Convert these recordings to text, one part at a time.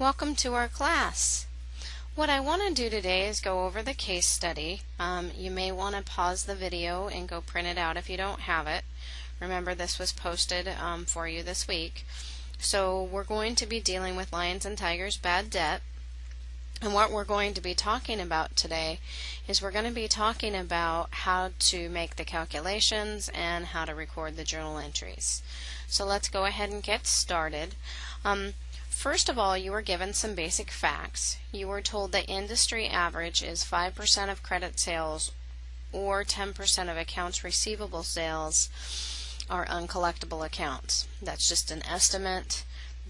Welcome to our class. What I want to do today is go over the case study. Um, you may want to pause the video and go print it out if you don't have it. Remember this was posted um, for you this week. So we're going to be dealing with Lions and Tigers bad debt. And what we're going to be talking about today is we're going to be talking about how to make the calculations and how to record the journal entries. So let's go ahead and get started. Um, First of all, you were given some basic facts. You were told the industry average is 5% of credit sales or 10% of accounts receivable sales are uncollectible accounts. That's just an estimate.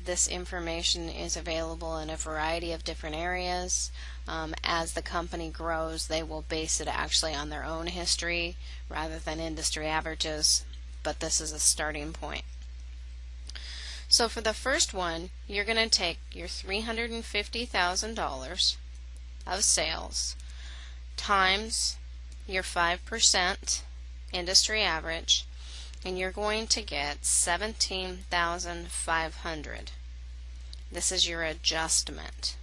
This information is available in a variety of different areas. Um, as the company grows, they will base it actually on their own history rather than industry averages, but this is a starting point. So for the first one, you're going to take your $350,000 of sales times your 5% industry average and you're going to get 17,500. This is your adjustment.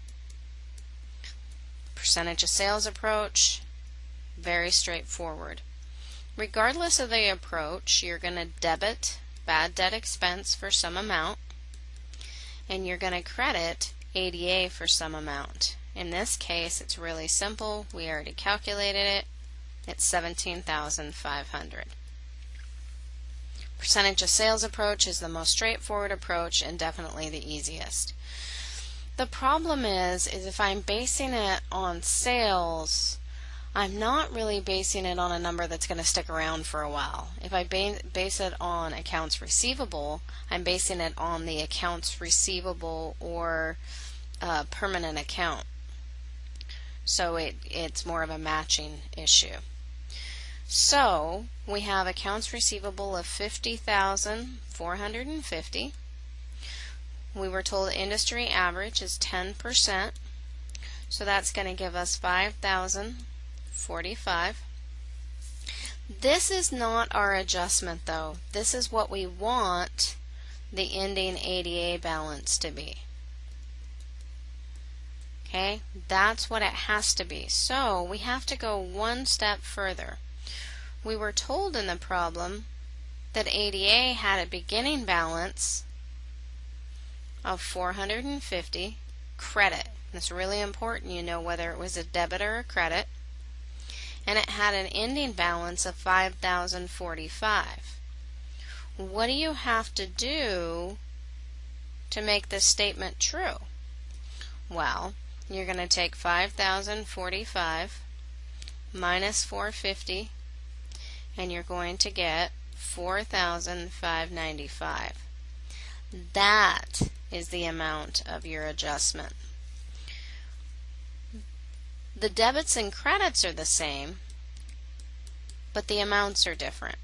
Percentage of sales approach, very straightforward. Regardless of the approach, you're going to debit bad debt expense for some amount and you're going to credit ADA for some amount. In this case, it's really simple. We already calculated it. It's 17,500. Percentage of sales approach is the most straightforward approach and definitely the easiest. The problem is, is if I'm basing it on sales, I'm not really basing it on a number that's going to stick around for a while. If I base it on accounts receivable, I'm basing it on the accounts receivable or uh, permanent account. So it, it's more of a matching issue. So we have accounts receivable of 50,450. We were told industry average is 10%. So that's going to give us 5,000 45. This is not our adjustment though. This is what we want the ending ADA balance to be. Okay, that's what it has to be. So we have to go one step further. We were told in the problem that ADA had a beginning balance of 450 credit. It's really important you know whether it was a debit or a credit and it had an ending balance of 5,045. What do you have to do to make this statement true? Well, you're going to take 5,045 minus 450 and you're going to get 4,595. That is the amount of your adjustment. The debits and credits are the same, but the amounts are different.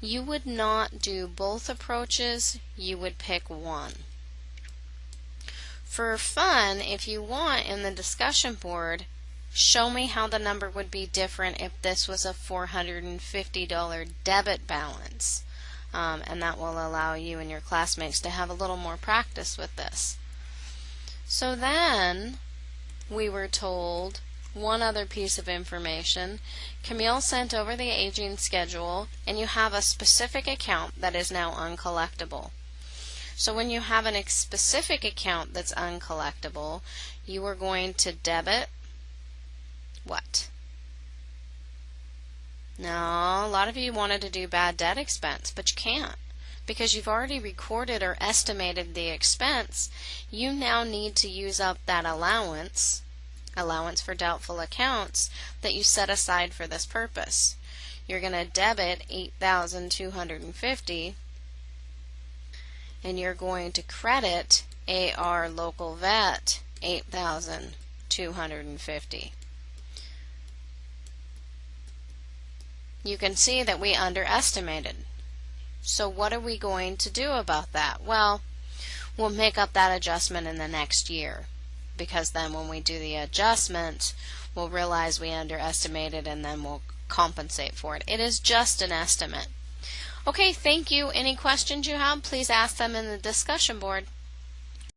You would not do both approaches, you would pick one. For fun, if you want in the discussion board, show me how the number would be different if this was a $450 debit balance. Um, and that will allow you and your classmates to have a little more practice with this. So then we were told one other piece of information. Camille sent over the aging schedule, and you have a specific account that is now uncollectible. So when you have a specific account that's uncollectible, you are going to debit what? No, a lot of you wanted to do bad debt expense, but you can't because you've already recorded or estimated the expense, you now need to use up that allowance, allowance for doubtful accounts, that you set aside for this purpose. You're going to debit 8,250 and you're going to credit AR local vet 8,250. You can see that we underestimated. So what are we going to do about that? Well, we'll make up that adjustment in the next year because then when we do the adjustment, we'll realize we underestimated and then we'll compensate for it. It is just an estimate. Okay, thank you. Any questions you have, please ask them in the discussion board.